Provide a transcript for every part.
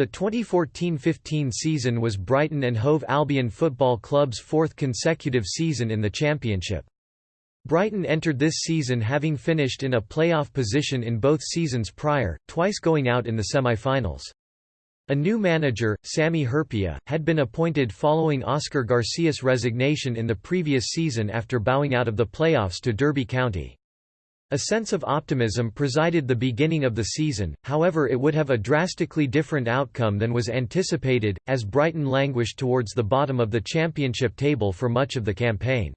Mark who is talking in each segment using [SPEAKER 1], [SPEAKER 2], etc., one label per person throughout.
[SPEAKER 1] The 2014–15 season was Brighton and Hove Albion Football Club's fourth consecutive season in the Championship. Brighton entered this season having finished in a playoff position in both seasons prior, twice going out in the semi-finals. A new manager, Sami Hyypiä, had been appointed following Oscar Garcia's resignation in the previous season after bowing out of the playoffs to Derby County. A sense of optimism presided the beginning of the season, however it would have a drastically different outcome than was anticipated, as Brighton languished towards the bottom of the championship table for much of the campaign.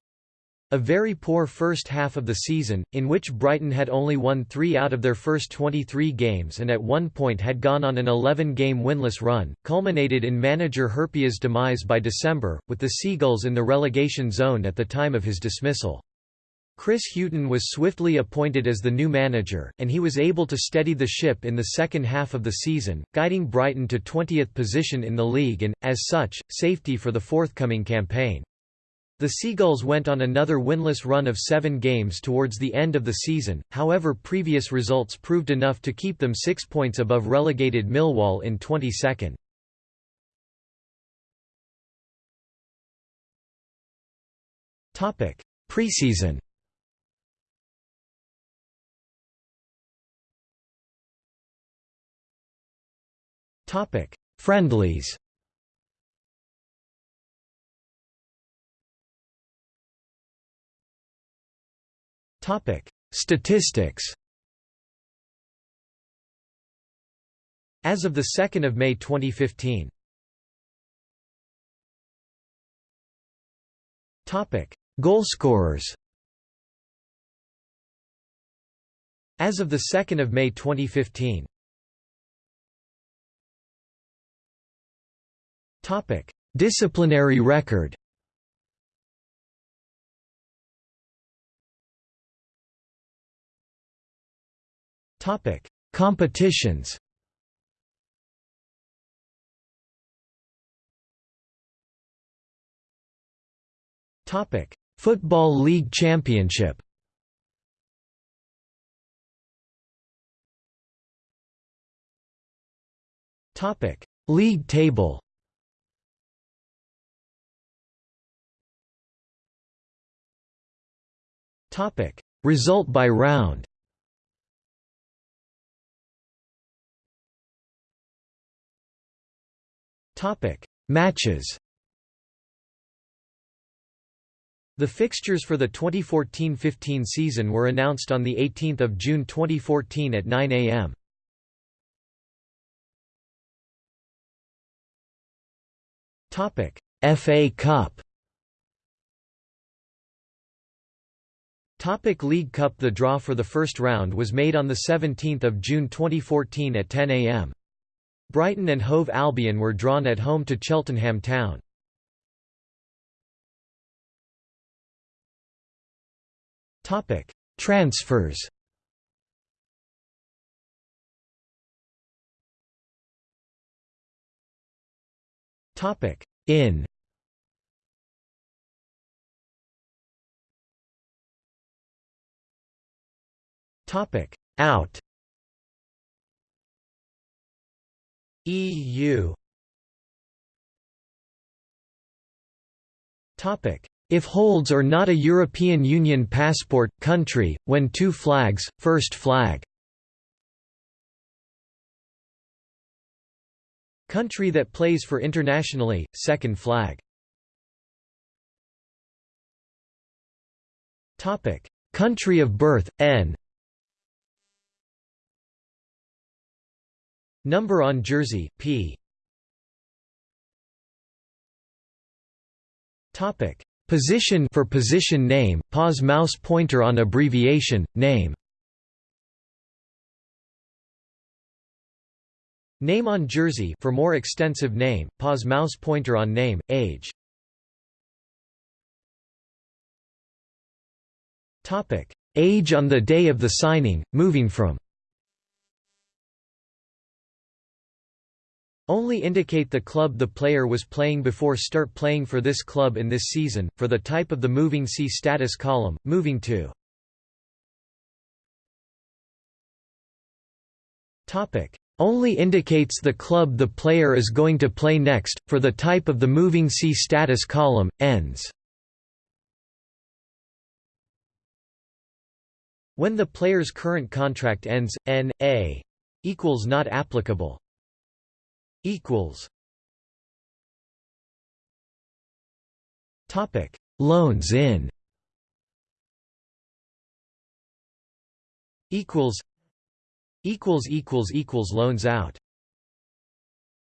[SPEAKER 1] A very poor first half of the season, in which Brighton had only won three out of their first 23 games and at one point had gone on an 11-game winless run, culminated in manager Hyypiä's demise by December, with the Seagulls in the relegation zone at the time of his dismissal. Chris Hughton was swiftly appointed as the new manager, and he was able to steady the ship in the second half of the season, guiding Brighton to 20th position in the league and, as such, safety for the forthcoming campaign. The Seagulls went on another winless run of seven games towards the end of the season, however previous results proved enough to keep them six points above relegated Millwall in 22nd. Preseason Topic: Friendlies. Topic: Statistics. As of the 2nd of May 2015. Topic: Goalscorers. As of the 2nd of May 2015. Topic: Disciplinary record. Topic: Competitions. Topic: Football League Championship. Topic: League table. Topic: Result by round. Topic: Matches. The fixtures for the 2014–15 season were announced on 18 June 2014 at 9 am. Topic: FA Cup Topic League Cup The draw for the first round was made on 17 June 2014 at 10 am. Brighton and Hove Albion were drawn at home to Cheltenham Town. Topic: Transfers. Topic: In. Topic: Out. EU Topic. If holds or not a European Union passport, country, when two flags, first flag. Country that plays for internationally, second flag. Country of birth, N Number on jersey, P. Topic: Position for position name, pause mouse pointer on abbreviation, name. Name on jersey for more extensive name, pause mouse pointer on name, age. Topic: Age on the day of the signing, moving from Only indicate the club the player was playing before start playing for this club in this season, for the type of the moving see status column, moving to. only indicates the club the player is going to play next, for the type of the moving C status column, ends. When the player's current contract ends, N.A. equals not applicable. Equals. Topic: Loans in. Equals. Equals equals equals loans out